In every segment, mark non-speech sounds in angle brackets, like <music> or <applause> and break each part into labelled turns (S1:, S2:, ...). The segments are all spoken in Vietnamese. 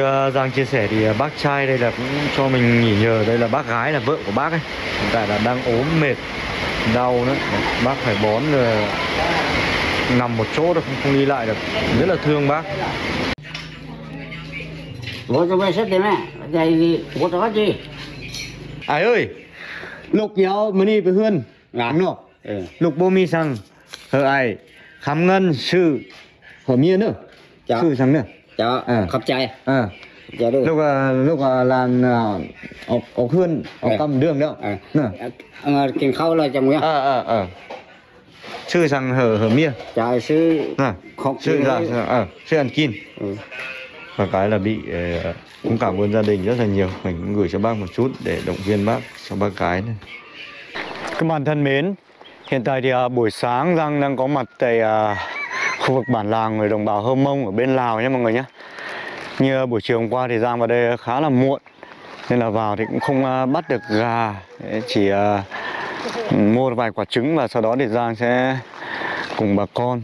S1: Như uh, Giang chia sẻ thì uh, bác trai đây là cũng cho mình nghỉ nhờ. Đây là bác gái là vợ của bác ấy. Hiện tại là đang ốm mệt Đau nữa. Bác phải bón rồi Nằm một chỗ được không, không đi lại được. Rất là thương bác.
S2: Bố cho bé xét đi mẹ Đây thì bố cho hết gì
S1: Ai ơi! Lục yếu mà đi với Hươn không?
S2: Ừ.
S1: Lục bố mi sang Hờ ai Khám ngân sư Hờ mía nữa. Sư sang nữa
S2: Cho
S1: À.
S2: khắp trai
S1: À.
S2: Dạ được
S1: lúc à, lúc à, làm à, ọc ọc hươn
S2: Ừ.
S1: cầm đường nữa
S2: À.
S1: nè
S2: Ờ, Kiên khâu là chồng nhá
S1: ờ ờ ờ sư sang hở hở mía
S2: Trời sư
S1: nè
S2: Không
S1: sư là ờ sư ăn kin.
S2: Ừ.
S1: Và cái là bị cũng cảm ơn gia đình rất là nhiều. Mình cũng gửi cho bác một chút để động viên bác cho bác cái này. Các bạn thân mến. Hiện tại thì à, buổi sáng Giang đang có mặt tại à, khu vực bản làng người đồng bào Hơ Mông ở bên Lào nhé mọi người nhé. Như buổi chiều hôm qua thì Giang vào đây khá là muộn nên là vào thì cũng không à, bắt được gà. Chỉ à, mua vài quả trứng và sau đó thì Giang sẽ cùng bà con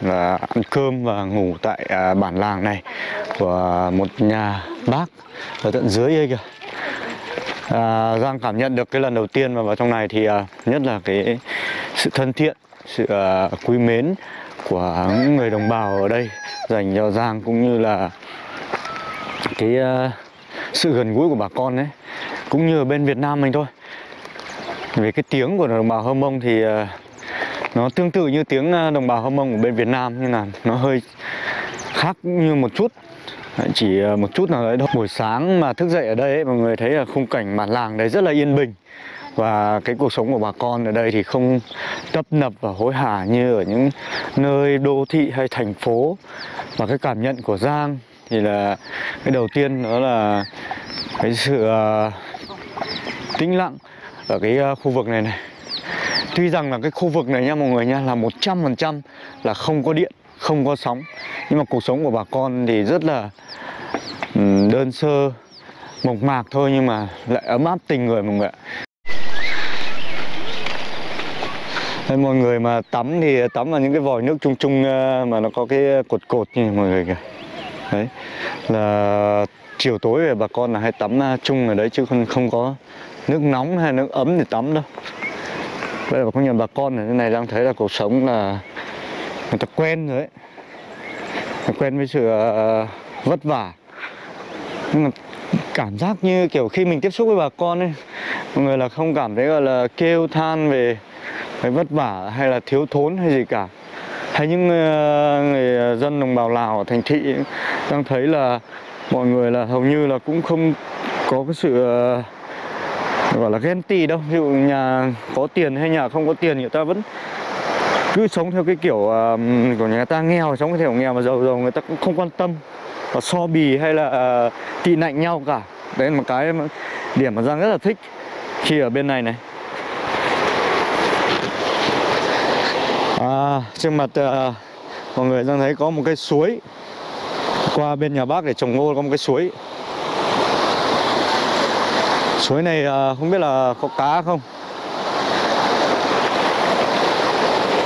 S1: là ăn cơm và ngủ tại à, bản làng này của một nhà bác ở tận dưới đây kìa. À, Giang cảm nhận được cái lần đầu tiên mà vào trong này thì à, nhất là cái sự thân thiện sự à, quý mến của những người đồng bào ở đây dành cho Giang cũng như là cái uh, sự gần gũi của bà con đấy cũng như ở bên Việt Nam mình thôi. Về cái tiếng của đồng bào Hơ Mông thì uh, nó tương tự như tiếng ờ, đồng bào Hơ Mông của bên Việt Nam nhưng là nó hơi khác như một chút. Chỉ một chút nào đấy thôi. Buổi sáng mà thức dậy ở đây ấy, mọi người thấy là khung cảnh bản làng đấy rất là yên bình và cái cuộc sống của bà con ở đây thì không tấp nập và hối hả như ở những nơi đô thị hay thành phố. Và cái cảm nhận của Giang thì là cái đầu tiên đó là cái sự à, tĩnh lặng ở cái à, khu vực này này. Tuy rằng là cái khu vực này nha mọi người nha là 100% là không có điện, không có sóng. Nhưng mà cuộc sống của bà con thì rất là đơn sơ, mộc mạc thôi nhưng mà lại ấm áp tình người mọi người ạ. Đây, mọi người mà tắm thì tắm vào những cái vòi nước chung chung ờ, mà nó có cái cột cột như mọi người kìa. Đấy là chiều tối về bà con là hay tắm ờ, chung ở đấy chứ không không có nước nóng hay nước ấm để tắm đâu. Bây giờ có nhiều bà con ở thế này đang thấy là cuộc sống là người ta quen rồi đấy quen với sự ờ, vất vả. Nhưng mà cảm giác như kiểu khi mình tiếp xúc với bà con ấy mọi người là không cảm thấy gọi là kêu than về cái vất vả hay là thiếu thốn hay gì cả. Hay những ờ, người ờ, dân đồng bào Lào ở thành thị đang thấy là mọi người là hầu như là cũng không có cái sự ờ, gọi là ghen tị đâu. Ví dụ nhà có tiền hay nhà không có tiền người ta vẫn cứ sống theo cái kiểu của nhà ta nghèo sống theo kiểu nghèo mà giàu giàu người ta cũng không quan tâm và so bì hay là à, tị nạnh nhau cả. Đấy là một cái điểm mà Giang rất là thích khi ở bên này này. À, trên mặt à, mọi người đang thấy có một cái suối. Qua bên nhà bác để trồng ngô có một cái suối. Suối này à, không biết là có cá không?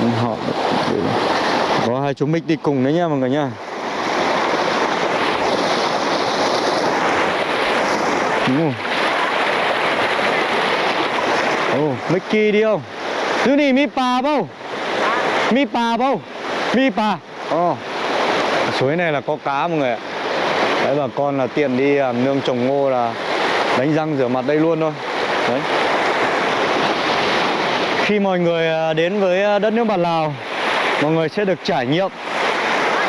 S1: Ừ, họ Có hai chú mít đi cùng đấy nha mọi người nha Ồ oh, Mickey đi không? Thứ này mi bà bao? Mi pa bao? Mi pa. Ồ. Suối này là có cá mọi người ạ. Đấy bà con là tiện đi à, nương trồng ngô là đánh răng rửa mặt đây luôn thôi. Đấy. Khi mọi người à, đến với à, đất nước bản Lào mọi người sẽ được trải nghiệm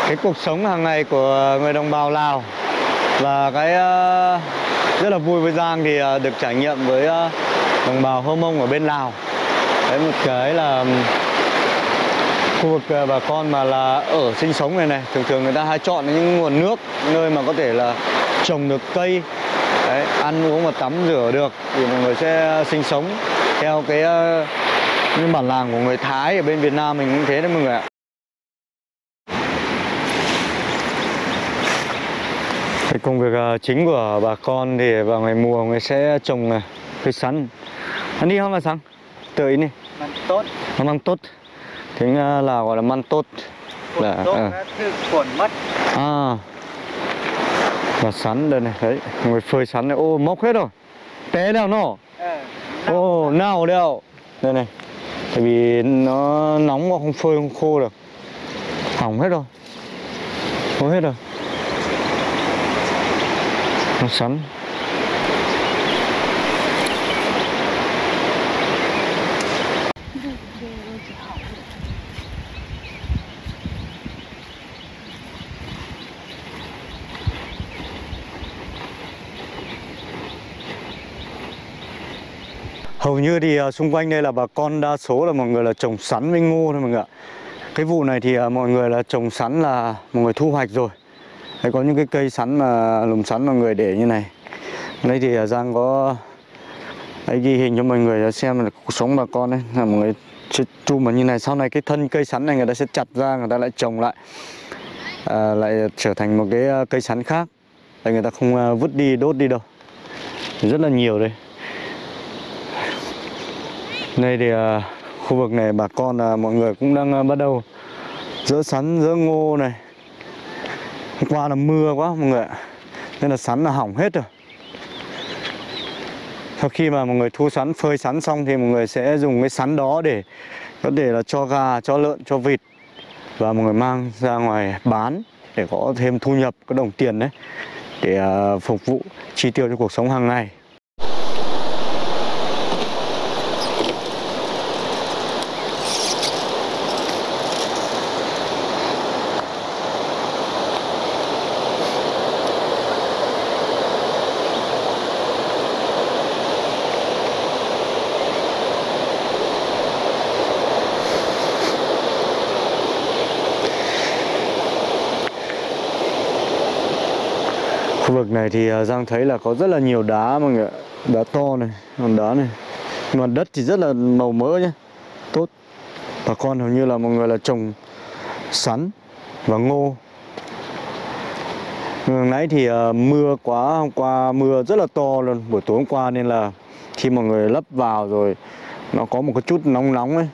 S1: cái cuộc sống hàng ngày của người đồng bào Lào. Và cái à, rất là vui với Giang thì được trải nghiệm với đồng bào Hơ Mông ở bên Lào. Đấy một cái là khu vực à, bà con mà là ở sinh sống này này thường thường người ta hay chọn những nguồn nước nơi mà có thể là trồng được cây Đấy, ăn uống và tắm rửa được thì mọi người sẽ sinh sống theo cái ờ, những bản làng của người Thái ở bên Việt Nam mình cũng thế đấy mọi người ạ. Cái công việc ờ, chính của bà con thì vào ngày mùa người sẽ trồng cây sắn. Anh đi không sáng? Tự ý này.
S2: Mình tốt
S1: Nó mang tốt. Tiếng ờ, Lào gọi là man tốt. Là, ờ.
S2: thư khuẩn mất.
S1: À. và sắn đây này đấy người phơi sắn này. Ô móc hết rồi. Té nào nó ô nào đeo đây này. Tại vì nó nóng mà không phơi không khô được. Hỏng hết rồi. Hỏng hết rồi. Nó sắn Hầu như thì à, xung quanh đây là bà con đa số là mọi người là trồng sắn với ngô thôi mọi người ạ. Cái vụ này thì à, mọi người là trồng sắn là mọi người thu hoạch rồi. Đấy, Có những cái cây sắn mà lùm sắn mọi người để như này. Đây thì à, Giang có Đấy, ghi hình cho mọi người xem là cuộc sống bà con đấy là mọi người chùm như này. Sau này cái thân cây sắn này người ta sẽ chặt ra người ta lại trồng lại à, lại trở thành một cái cây sắn khác. Đấy, người ta không vứt đi đốt đi đâu. Rất là nhiều đây đây thì à, khu vực này bà con là mọi người cũng đang à, bắt đầu dỡ sắn dỡ ngô này. Hôm qua là mưa quá mọi người ạ, nên là sắn là hỏng hết rồi. Sau khi mà mọi người thu sắn, phơi sắn xong thì mọi người sẽ dùng cái sắn đó để, có thể là cho gà, cho lợn, cho vịt và mọi người mang ra ngoài bán để có thêm thu nhập, có đồng tiền đấy, để à, phục vụ chi tiêu cho cuộc sống hàng ngày. Khu vực này thì ờ, Giang thấy là có rất là nhiều đá mọi người ạ. Đá to này, hòn đá này. Mặt đất thì rất là màu mỡ nhé Tốt. Bà con hầu như là mọi người là trồng sắn và ngô. Hồi nãy thì ờ, mưa quá, hôm qua mưa rất là to luôn. Buổi tối hôm qua nên là khi mọi người lấp vào rồi Nó có một cái chút nóng nóng ấy.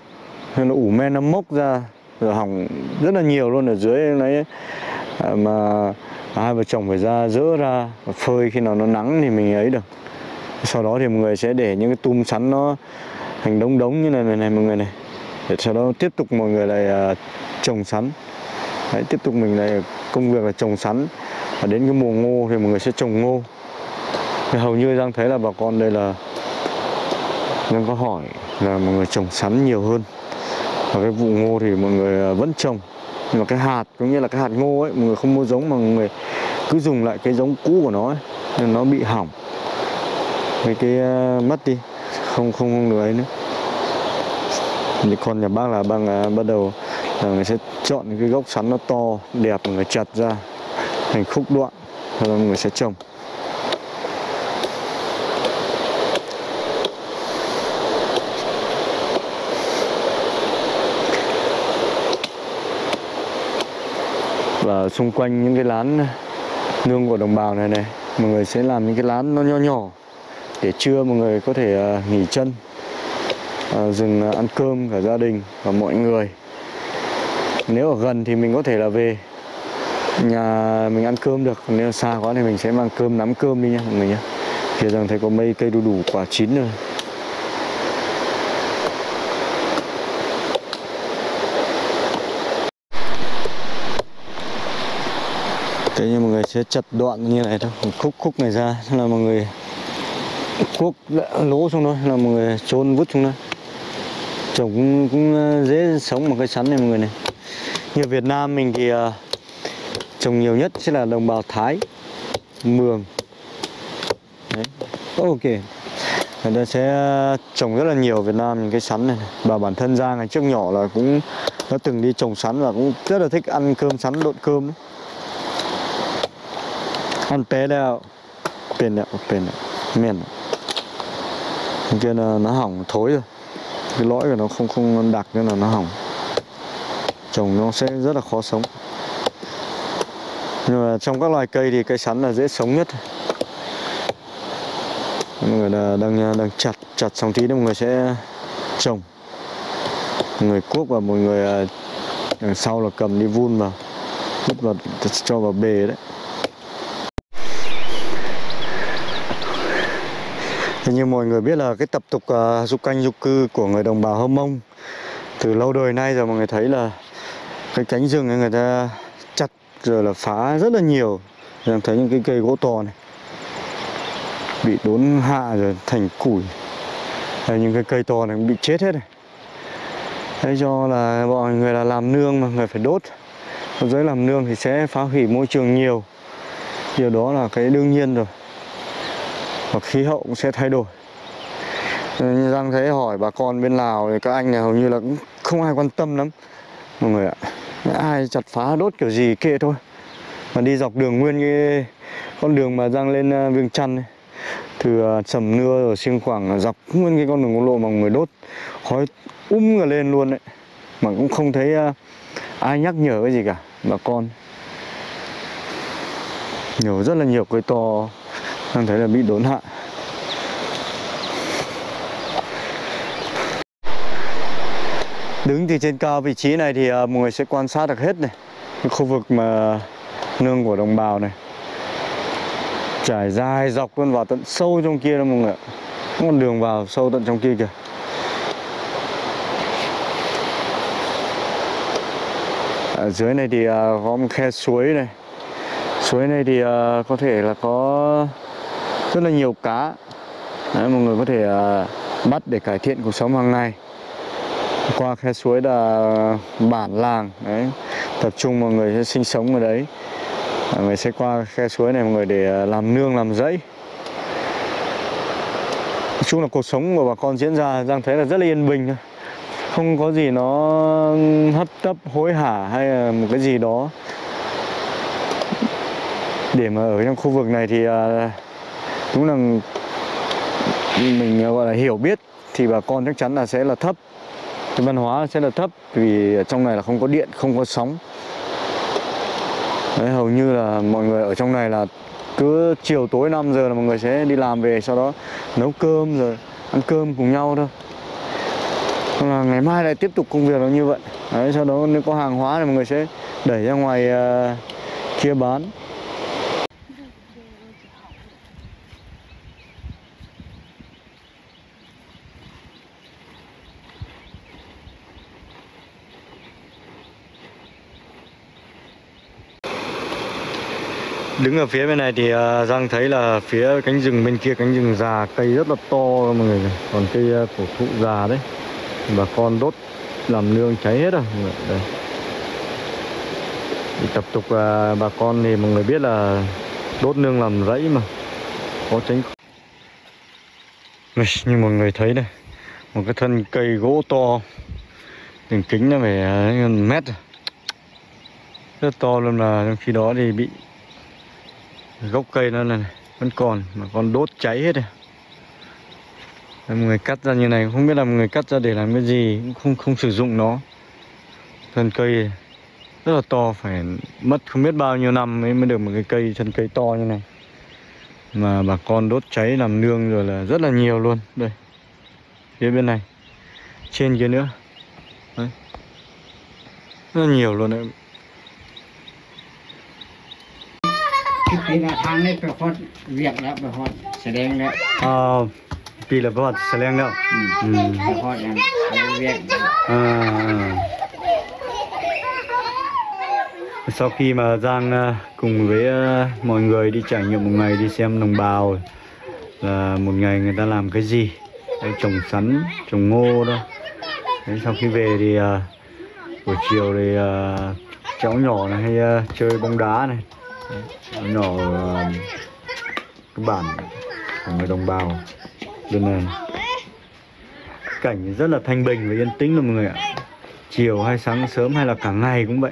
S1: Nên nó ủ men nó mốc ra Rồi hỏng rất là nhiều luôn ở dưới đấy à, Mà hai vợ chồng phải ra dỡ ra và phơi khi nào nó nắng thì mình ấy được. Sau đó thì mọi người sẽ để những cái tum sắn nó thành đống đống như này này, này mọi người này. Để sau đó tiếp tục mọi người lại uh, trồng sắn. Đấy, tiếp tục mình lại công việc là trồng sắn. Và đến cái mùa ngô thì mọi người sẽ trồng ngô. Thì hầu như đang thấy là bà con đây là đang có hỏi là mọi người trồng sắn nhiều hơn. Và cái vụ ngô thì mọi người à, vẫn trồng nhưng mà cái hạt cũng như là cái hạt ngô ấy mọi người không mua giống mà mọi người cứ dùng lại cái giống cũ của nó ấy, nên nó bị hỏng. Cái cái uh, mất đi không không không được ấy nữa. Thì còn nhà bác là bác uh, bắt đầu là người sẽ chọn cái gốc sắn nó to đẹp người chặt ra thành khúc đoạn rồi người sẽ trồng. Và xung quanh những cái lán nương của đồng bào này này, mọi người sẽ làm những cái lán nó nho nhỏ để trưa mọi người có thể à, nghỉ chân à, dừng ăn cơm cả gia đình và mọi người. Nếu ở gần thì mình có thể là về nhà mình ăn cơm được, còn nếu xa quá thì mình sẽ mang cơm, nắm cơm đi nha mọi người nhé phía rằng thấy có mấy cây đu đủ quả chín rồi. Thế nhưng mọi người sẽ chặt đoạn như này thôi Khúc khúc này ra là mọi người Cuốc lỗ xuống thôi là mọi người trôn vứt xuống đó Trồng cũng, cũng ờ, dễ sống một cây sắn này mọi người này Như Việt Nam mình thì uh, trồng nhiều nhất sẽ là đồng bào Thái Mường Đấy. Ok Người ta sẽ ờ, trồng rất là nhiều Việt Nam những cái sắn này. Và bản thân Giang ngày trước nhỏ là cũng Nó từng đi trồng sắn và cũng rất là thích ăn cơm sắn độn cơm ấy. มันเป๊ะแล้วเป็นแล้วเป็นแล้วmiền kia là nó hỏng thối rồi cái lõi của nó không không đặc nên là nó hỏng trồng nó sẽ rất là khó sống nhưng mà trong các loài cây thì cây sắn là dễ sống nhất mọi người là đang đang chặt chặt xong tí nữa mọi người sẽ trồng mọi người cuốc và mọi người à, đằng sau là cầm đi vun vào vứt vào cho vào bề đấy Thì như mọi người biết là cái tập tục uh, dục canh dục cư của người đồng bào Hâm Mông từ lâu đời nay rồi mọi người thấy là cái cánh rừng này người ta chặt rồi là phá rất là nhiều. Em thấy những cái cây gỗ to này bị đốn hạ rồi thành củi. Đây, những cái cây to này cũng bị chết hết này. Thế cho là bọn người là làm nương mà người phải đốt. Dưới làm nương thì sẽ phá hủy môi trường nhiều. Điều đó là cái đương nhiên rồi và khí hậu cũng sẽ thay đổi. Ờ, như Giang thấy hỏi bà con bên Lào thì các anh này hầu như là cũng không ai quan tâm lắm. Mọi người ạ ai chặt phá đốt kiểu gì kệ thôi. Mà đi dọc đường nguyên cái con đường mà Giang lên ờ, Viêng Chăn ấy. từ ờ, Sầm Nưa rồi Siêng Khoảng dọc nguyên cái con đường quốc lộ mà người đốt khói um cả lên luôn đấy mà cũng không thấy ờ, ai nhắc nhở cái gì cả bà con. Nhiều rất là nhiều cây to đang thấy là bị đốn hạ. Đứng từ trên cao vị trí này thì à, mọi người sẽ quan sát được hết này. Cái khu vực mà nương của đồng bào này. Trải dài dọc luôn vào tận sâu trong kia đó mọi người ạ. Con đường vào sâu tận trong kia kìa. Ở dưới này thì à, có một khe suối này. Suối này thì à, có thể là có rất là nhiều cá. Đấy, mọi người có thể uh, bắt để cải thiện cuộc sống hàng ngày. Qua khe suối là bản làng đấy tập trung mọi người sẽ sinh sống ở đấy. À, mọi người sẽ qua khe suối này mọi người để à, làm nương làm rẫy. Nói chung là cuộc sống của bà con diễn ra giang thấy là rất là yên bình không có gì nó hấp tấp hối hả hay là một cái gì đó. Để mà ở trong khu vực này thì uh, đúng là mình ờ, gọi là hiểu biết thì bà con chắc chắn là sẽ là thấp. Cái văn hóa sẽ là thấp vì ở trong này là không có điện không có sóng. Đấy, hầu như là mọi người ở trong này là cứ chiều tối 5 giờ là mọi người sẽ đi làm về sau đó nấu cơm rồi ăn cơm cùng nhau thôi. Là ngày mai lại tiếp tục công việc nó như vậy. Đấy, sau đó nếu có hàng hóa thì mọi người sẽ đẩy ra ngoài uh, kia bán. Đứng ở phía bên này thì ờ, Giang thấy là phía cánh rừng bên kia cánh rừng già cây rất là to mọi người. Còn cây ờ, cổ thụ già đấy. Bà con đốt làm nương cháy hết rồi. Đây thì tập tục ờ, bà con thì mọi người biết là đốt nương làm rẫy mà. Có tránh như mọi người thấy đây một cái thân cây gỗ to đường kính nó phải uh, mét à. rất to luôn là trong khi đó thì bị gốc cây nó này vẫn còn, mà còn đốt cháy hết rồi mọi người cắt ra như này, không biết là mọi người cắt ra để làm cái gì, cũng không không sử dụng nó. Thân cây rất là to, phải mất không biết bao nhiêu năm mới mới được một cái cây, thân cây to như này. Mà bà con đốt cháy làm nương rồi là rất là nhiều luôn. Đây, phía bên này, trên kia nữa. Đấy. rất là nhiều luôn đấy.
S2: cái là thang này phải hot việc đó phải hot แสดงแล้ว
S1: à, vì là vật sẽ lên đâu ừ.
S2: phải hotอย่างอะไรเวียก
S1: À, sau khi mà Giang à, cùng với à, mọi người đi trải nghiệm một ngày đi xem đồng bào là một ngày người ta làm cái gì Đấy, trồng sắn trồng ngô đó Đấy, sau khi về thì à, buổi chiều thì à, cháu nhỏ này hay à, chơi bóng đá này Đấy, cháu nhỏ à, cái bản của người đồng bào bên này. Cảnh rất là thanh bình và yên tĩnh luôn mọi người ạ. Chiều hay sáng sớm hay là cả ngày cũng vậy.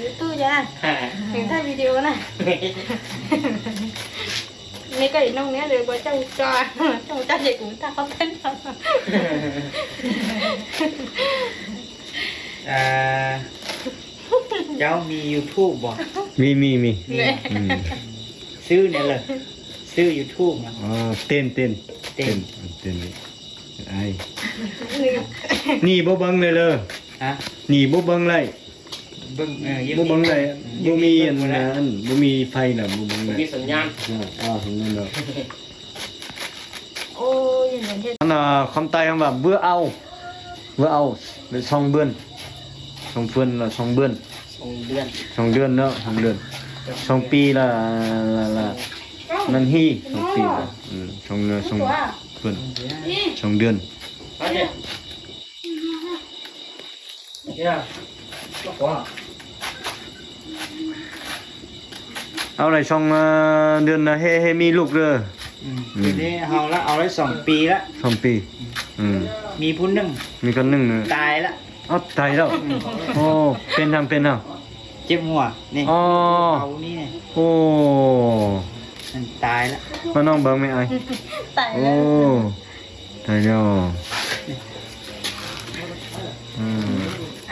S3: YouTube nha. Mình <laughs> thay video này <laughs> Mấy cái nông này đều có trong cho Trong cho chị cũng ta không thích đâu
S4: à, cháu mi YouTube บ่
S1: มีมีมี
S3: Nè
S1: อืม
S4: ซื้อเนี่ยเลยซื้อ YouTube นะ
S1: อ่าเต้นเต้น
S4: เต้น
S1: เต้นไอ้หนี่บ่เบิ่งเลยเลย
S4: ฮะ
S1: หนี่บ่เบิ่งเลย
S4: เบิ่งเออยัง
S1: บ่เบิ่งเลยบ่มีอัน
S4: เบิ่งบ่ได้
S1: อันบ่มีไฟน่ะบ่เบิ่งเลย
S5: มีสัญญาณ
S1: อ่าถึงนั่นเนาะ
S3: โอ้ยอย่างเงี้ย
S1: อันน่ะคำไตคำว่าเบื่อเอาเบื่อเอาหรือช่องเบื้อนช่องเพื่อนlà ช่องเบื้อน
S5: สองเดือน
S1: ช่องเดือนเนาะช่องเดือนช่องปีlà là là นันฮีช่องปีละอืมช่องเดือนช่องเพื่อนช่องเดือน
S5: มาเจ๊เนี่ยก็
S1: เอาไหนช่องเอ่อเดือนน่ะเฮเฮมีลูกเด้อ
S4: อืมทีนี้เอาละเอาละสองปีละ
S1: ช่องปีอืม
S4: มีผู้หนึง
S1: มีคนหนึงน่ะ
S4: ตายละ
S1: เอ้าตายแล้วโอ้เป็นทำเป็นท
S4: เจ็บหัวนี่ ำ
S1: อ๋อ
S4: เอานี่เนี่ย
S1: โอ้
S4: มันตายละ
S1: มาน้องเบิ่งไหมไอ้
S3: แต่
S1: โอ้ตายแล้วอืม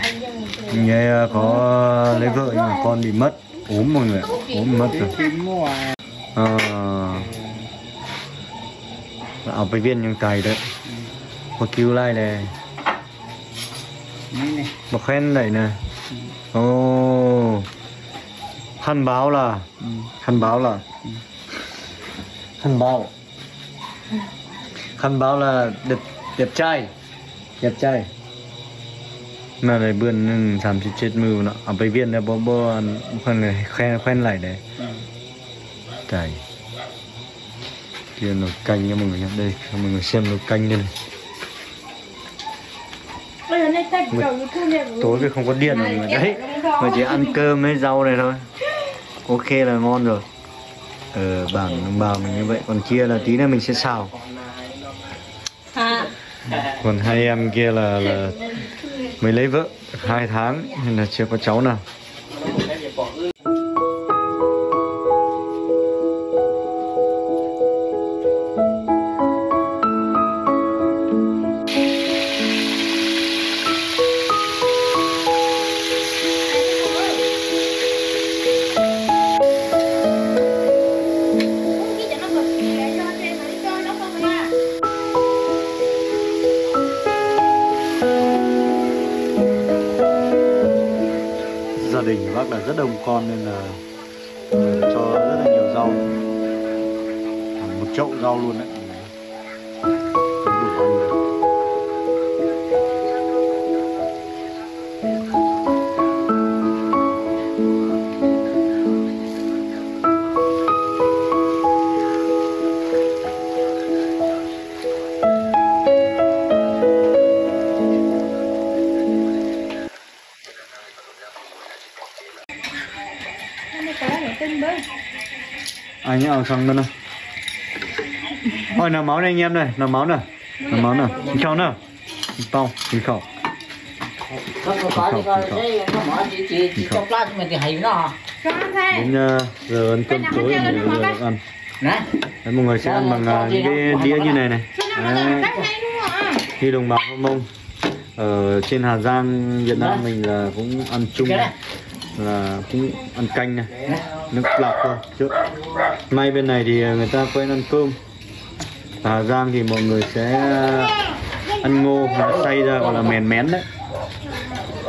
S3: anh dân
S1: Vậy à, có lấy vợ nhưng mà con bị mất ốm mọi người ốm mất rồi. à, học với viên những cày đấy. Một cứu lai này. Một khen này. Nè ồ. Oh. khăn báo là. Khăn báo là. Khăn báo. Khăn báo là đẹp đẹp trai. Đẹp trai mà này bươn nưng sàm chết chết mưu nó. Ở bệnh viện này bố bố ăn khoan này khoen khoen lại đấy.
S4: อืม
S1: cày kia nó canh nha mọi người nhé đây cho mọi người xem nó canh đây này. Tối thì không có điện rồi người đấy. mà chỉ ăn cơm với rau này thôi. Ok là ngon rồi. Ờ bản đồng bào mình như vậy. Còn kia là tí nữa mình sẽ xào.
S3: À.
S1: Còn hai em kia là là mới lấy vợ hai tháng nên là chưa có cháu nào. Đình của bác là rất đông con nên là ờ, cho rất là nhiều rau. Một chậu rau luôn đấy. Nào xong nữa nào. Ôi nào máu này anh em này nào. Máu này nào. Máu nào. Nhìn khẩu nào Xin khẩu. Xin khẩu
S2: Không khẩu, có khẩu, coi
S3: khẩu,
S1: Đến ờ, giờ ăn cơm tối mọi ăn. Đấy, mọi người sẽ ăn bằng ờ, những cái đĩa như này này.
S3: Cho
S1: Đấy.
S3: là
S1: đồng bào Hơ Mông. Ở trên Hà Giang, Việt Nam mình là cũng ăn chung
S2: này.
S1: Là cũng ăn canh này. Nước lọc thôi. Chứ May bên này thì người ta quen ăn cơm. Ở Hà Giang thì mọi người sẽ ăn ngô nó xay ra gọi là mèn mén đấy.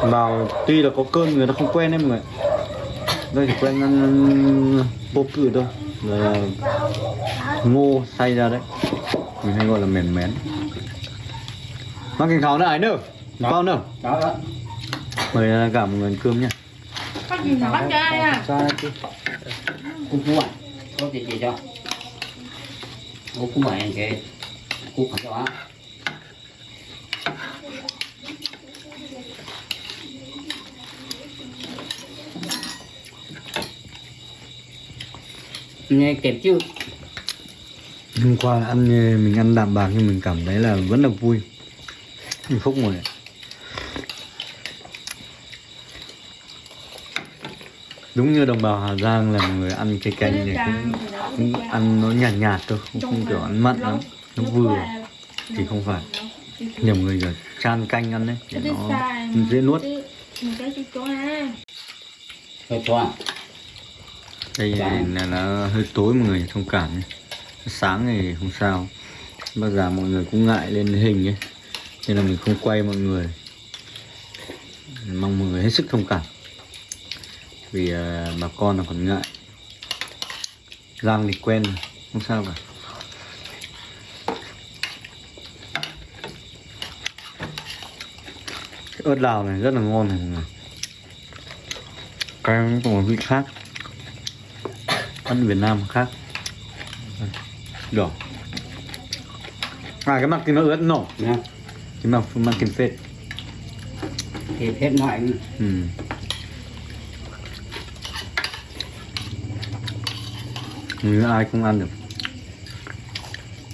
S1: Vào tuy là có cơm người ta không quen đấy mọi người đây chỉ quen ăn vô cử thôi. Là ngô xay ra đấy. Mình hay gọi là mèn mén. Mang cái khảo nữa. Ai nữa. Con nữa mời cả mọi người ăn cơm nhá
S3: có gì mà bắt cho ai à?
S2: sao chứ. Cũng cũng vậy có gì gì cho? Cũng cũng vậy cái cũng phải cho á. Nghe kịp chứ?
S1: Hôm qua ăn mình ăn đạm bạc nhưng mình cảm thấy là vẫn là vui. Hạnh phúc rồi đúng như đồng bào Hà Giang là người ăn cái canh này cũng, cũng ăn nó nhạt nhạt thôi không, không kiểu ăn mặn lắm. nó vừa thì không phải. nhiều người giờ chan canh ăn đấy để nó dễ nuốt. đây là nó hơi tối mọi người thông cảm nhé. Sáng thì không sao. Bao giờ mọi người cũng ngại lên hình ấy. Nên là mình không quay mọi người. Mong mọi người hết sức thông cảm vì à, bà con là còn ngại. Rang thì quen không sao cả. Cái ớt lào này rất là ngon này mọi người. Cái có một vị khác. Ăn Việt Nam khác. Đỏ. À cái mặt kia nó ớt nổ
S2: nha
S1: cái mặt mặt kim phết.
S2: Thì hết ngoại
S1: ừ. Người ai cũng ăn được.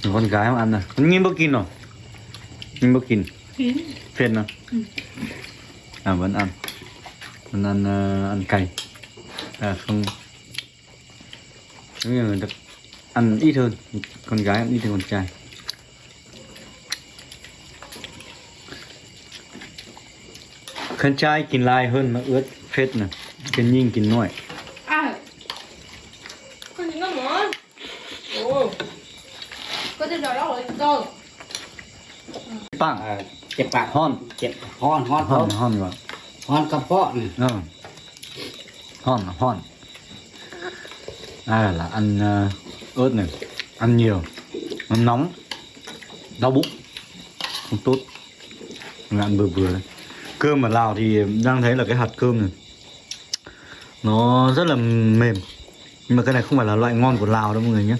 S1: Người con gái không ăn à? Con nhìn bơ kín rồi nhìn kín
S3: Kín.
S1: phết nào?
S3: Ừ.
S1: à vẫn ăn. Vẫn ăn ờ, ăn cay. À không. Nhưng mà được ăn ít hơn. Con gái ăn ít hơn con trai. Con trai kín lai hơn mà ướt phết nè. Cái nhìn kín nổi
S3: À. Con nhìn nó muốn. Ồ. Con trên đó rồi cơ.
S1: 빵
S2: เจ็บปาก
S1: hon
S2: เจ็บฮอนฮอน
S1: hon hon gọi
S2: ฮอนกระเพาะนี่
S1: ờ. hon hon à là ăn ờ, ớt này ăn nhiều nó nóng đau bụng không tốt Mình ăn vừa vừa đấy. cơm ở lào thì đang thấy là cái hạt cơm này nó rất là mềm nhưng mà cái này không phải là loại ngon của lào đâu mọi người nhé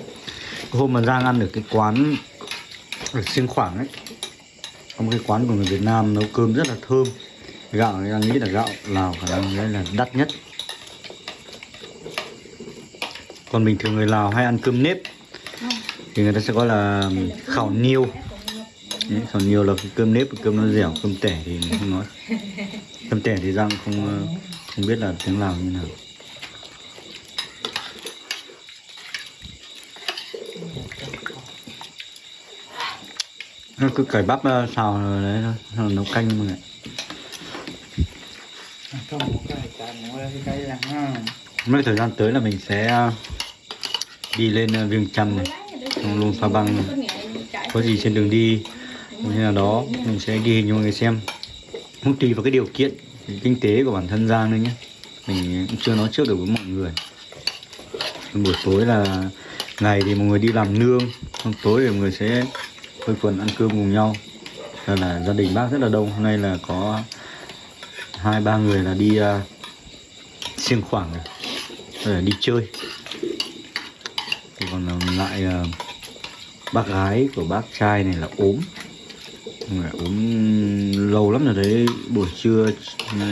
S1: hôm mà giang ăn được cái quán ở xiên khoảng ấy một cái quán của người việt nam nấu cơm rất là thơm. Gạo người đang nghĩ là gạo lào khả năng đấy là đắt nhất. Còn bình thường người lào hay ăn cơm nếp thì người ta sẽ gọi là khảo niêu. Đấy, khảo niêu là cơm nếp cơm nó dẻo cơm tẻ thì không nói. Cơm tẻ thì răng không ờ, không biết là tiếng lào như nào. Nó cứ cải bắp ờ, xào rồi đấy rồi nấu canh mọi người
S4: nó ha.
S1: Mấy thời gian tới là mình sẽ ờ, đi lên ờ, Viêng Chăn này Xong luôn Pha Băng có gì trên đường đi như là đó mình sẽ ghi hình cho mọi người xem. Không tùy vào cái điều kiện kinh tế của bản thân Giang nữa nhé. Mình cũng chưa nói trước được với mọi người. Buổi tối là ngày thì mọi người đi làm nương xong tối thì mọi người sẽ quây quần ăn cơm cùng nhau. Nên là gia đình bác rất là đông. Hôm nay là có hai ba người là đi à, uh, siêng khoảng rồi là đi chơi. Thì còn à, lại uh, bác gái của bác trai này là ốm. Người ốm lâu lắm rồi đấy. Buổi trưa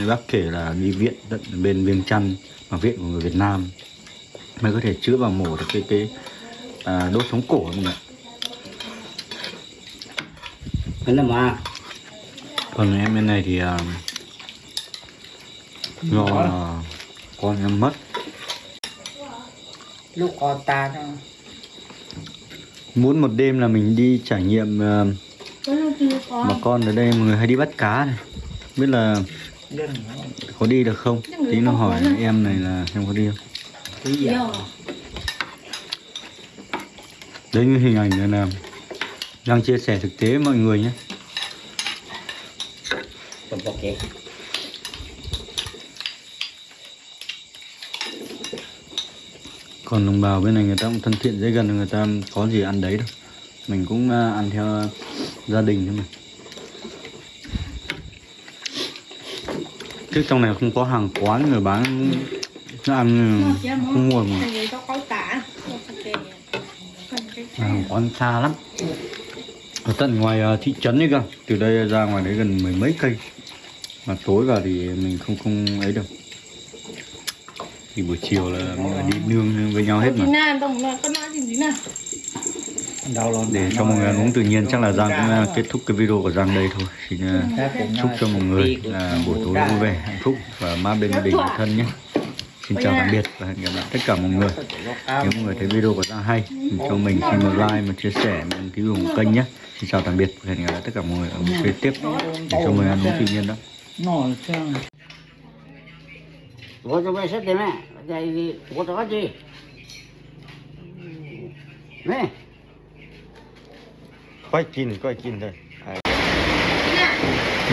S1: bác kể là đi viện tận bên Viêng Chăn mà viện của người Việt Nam. Mới có thể chữa bằng mổ được cái cái à, đốt sống cổ mọi người ạ
S2: mà
S1: còn em bên này thì uh, do là con em mất.
S4: Lúc con ta thôi
S1: muốn một đêm là mình đi trải nghiệm uh, bà con ở đây mọi người hay đi bắt cá này. Biết là có đi được không? Tí nó hỏi em này là em có đi không? Đấy như hình ảnh này là đang chia sẻ thực tế mọi người nhé. Còn đồng bào bên này người ta cũng thân thiện dễ gần người ta có gì ăn đấy đâu. Mình cũng à, ăn theo gia đình thôi mà. Trước trong này không có hàng quán người bán nó ăn không mua mà. hàng quán xa lắm ở tận ngoài à, thị trấn đấy cơ. Từ đây ra ngoài đấy gần mười mấy cây. Mà tối vào thì mình không không ấy được thì buổi chiều là mọi người đi nương với nhau hết mà. Để cho mọi người ăn uống tự nhiên chắc là giang cũng à, kết thúc cái video của giang đây thôi. Xin
S4: à,
S1: chúc cho mọi người là buổi tối vui vẻ hạnh phúc và mát bên gia đình thân nhé. Xin chào tạm biệt và hẹn gặp lại tất cả mọi người Nếu mọi người thấy video của ta hay thì cho mình xin một like, một chia sẻ, một ký ủng kênh nhé Xin chào tạm biệt và hẹn gặp lại tất cả mọi người ở một clip tiếp để cho mình ăn uống tự nhiên đó
S2: Vou jogar essa também, daí vou jogar de. Vem.
S1: Vai aqui, vai aqui, né?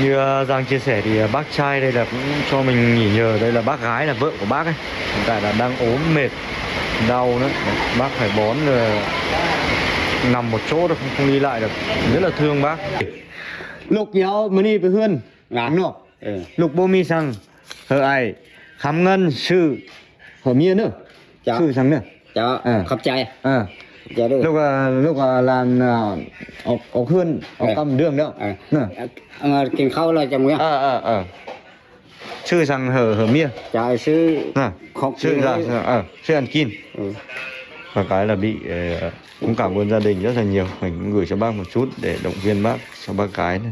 S1: như ờ, Giang chia sẻ thì ờ, bác trai đây là cũng cho mình nghỉ nhờ. Đây là bác gái là vợ của bác ấy. Hiện tại là đang ốm mệt đau nữa. Bác phải bón là nằm một chỗ được không, không đi lại được. Rất là thương bác. Lục nhau mới đi với hươn
S2: ngắn nọ. Ừ.
S1: Lục bô mi sang. Hờ ai. Khám ngân sư. hở mía nữa. Sư sang nữa.
S2: Chào. khắp trai.
S1: À.
S2: Dạ,
S1: lúc ờ, lúc ờ, làm ờ, ốc ốc hươn ốc
S2: dạ.
S1: cầm đường đó.
S2: Dạ. Kiếm khâu là chồng nghe
S1: à à à sư rằng hở hở mía dạ
S2: sư à không
S1: sư dạ à sư ăn
S2: kim. Ừ.
S1: Và cái là bị cũng cảm ơn gia đình rất là nhiều. Mình cũng gửi cho bác một chút để động viên bác cho bác cái này.